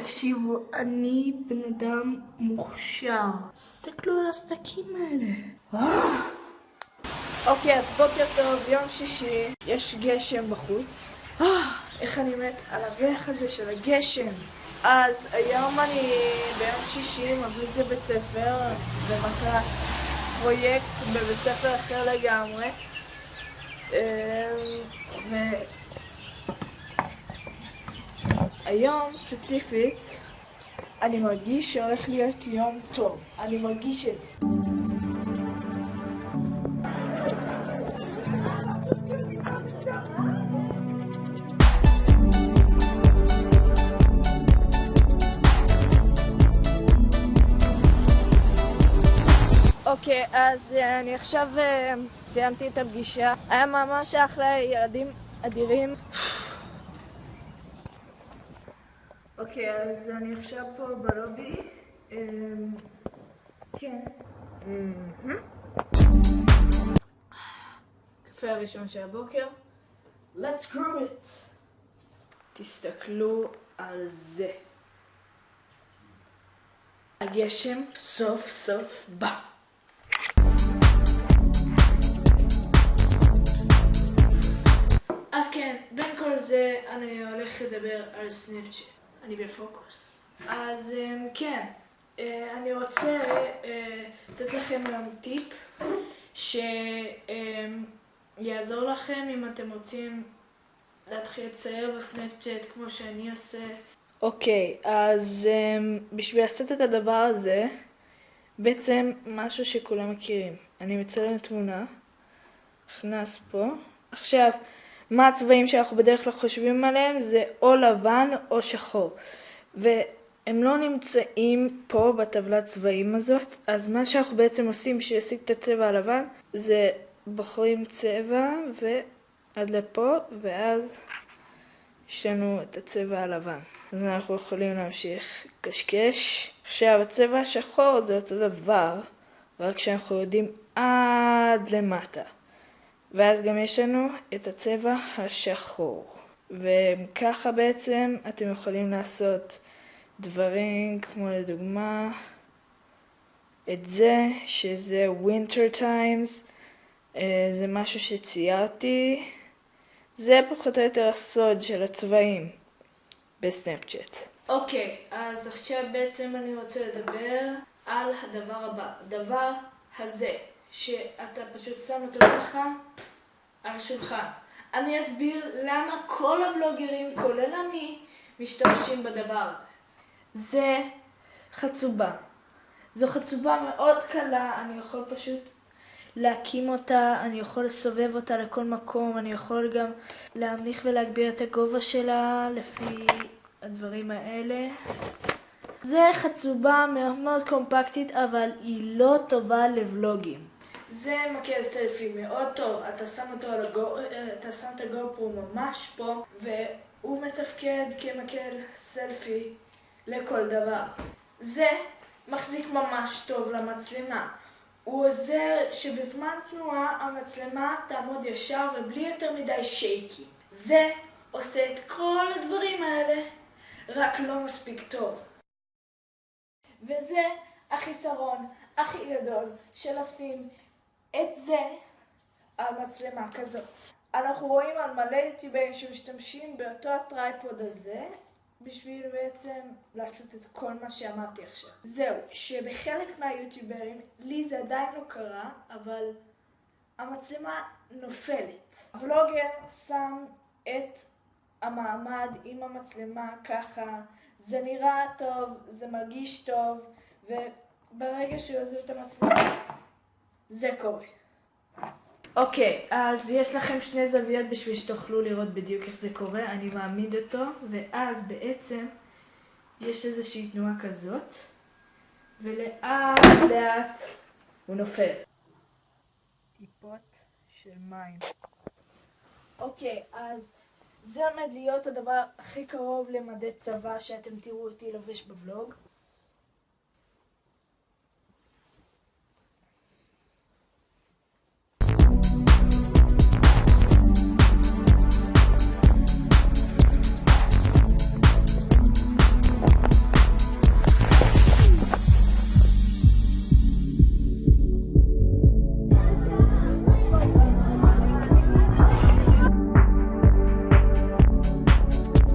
תקשיבו, אני בן אדם מוכשר. תסתכלו על הסדקים האלה. אה! אוקיי, אז בוקר טוב, יום שישי, יש גשם בחוץ. אה, איך אני מת על הריח הזה של הגשם. אז היום אני ביום שישי מביא את זה בית ספר, ומטרה פרויקט בבית ספר אחר לגמרי. אמ, ו... היום ספציפית אני מרגיש שהולך להיות יום טוב, אני מרגיש את זה. אוקיי, okay, אז uh, אני עכשיו uh, סיימתי את הפגישה. היה ממש אחלה, ילדים אדירים. אוקיי, אז אני עכשיו פה בלובי. אמ, כן. קפה הראשון של הבוקר. Let's grow it! תסתכלו על זה. הגשם סוף סוף בא. אז כן, בין כל זה אני הולך לדבר על סנאפצ'אט. אני בפוקוס. אז אמ, כן, אה, אני רוצה אה, לתת לכם גם טיפ שיעזור לכם אם אתם רוצים להתחיל לצייר בסנאפצ'אט כמו שאני עושה. אוקיי, okay, אז אמ, בשביל לעשות את הדבר הזה, בעצם משהו שכולם מכירים. אני מצלם תמונה, נכנס פה. עכשיו, מה הצבעים שאנחנו בדרך כלל חושבים עליהם זה או לבן או שחור. והם לא נמצאים פה בטבלת צבעים הזאת, אז מה שאנחנו בעצם עושים בשביל להשיג את הצבע הלבן זה בוחרים צבע ועד לפה, ואז יש לנו את הצבע הלבן. אז אנחנו יכולים להמשיך קשקש. עכשיו הצבע השחור זה אותו דבר, רק שאנחנו יודעים עד למטה. ואז גם יש לנו את הצבע השחור. וככה בעצם אתם יכולים לעשות דברים כמו לדוגמה את זה, שזה winter times, אה, זה משהו שציירתי, זה פחות או יותר הסוד של הצבעים בסנאפצ'אט. אוקיי, okay, אז עכשיו בעצם אני רוצה לדבר על הדבר הבא, הדבר הזה. שאתה פשוט שם אותו ככה על. אני אסביר למה כל הוולוגרים, כולל אני, משתמשים בדבר הזה. זה חצובה. זו חצובה מאוד קלה, אני יכול פשוט להקים אותה, אני יכול לסובב אותה לכל מקום, אני יכול גם להמליך ולהגביר את הגובה שלה לפי הדברים האלה. זה חצובה מאוד מאוד קומפקטית, אבל היא לא טובה לוולוגים. זה מקל סלפי מאוד טוב, אתה שם אותו על הגו... אתה שם את הגופרו ממש פה, והוא מתפקד כמקל סלפי לכל דבר. זה מחזיק ממש טוב למצלמה. הוא עוזר שבזמן תנועה המצלמה תעמוד ישר ובלי יותר מדי שייקי. זה עושה את כל הדברים האלה, רק לא מספיק טוב. וזה החיסרון הכי גדול של לשים את זה על מצלמה כזאת. אנחנו רואים על מלא יוטיוברים שמשתמשים באותו הטרייפוד הזה בשביל בעצם לעשות את כל מה שאמרתי עכשיו. זהו, שבחלק מהיוטיוברים, לי זה עדיין לא קרה, אבל המצלמה נופלת. הוולוגר שם את המעמד עם המצלמה ככה, זה נראה טוב, זה מרגיש טוב, וברגע שהוא עוזב את המצלמה זה קורה. אוקיי, אז יש לכם שני זוויות בשביל שתוכלו לראות בדיוק איך זה קורה. אני מעמיד אותו, ואז בעצם יש איזושהי תנועה כזאת, ולאט לאט הוא נופל. טיפות של מים. אוקיי, אז זה עומד להיות הדבר הכי קרוב למדי צבא שאתם תראו אותי לובש בוולוג.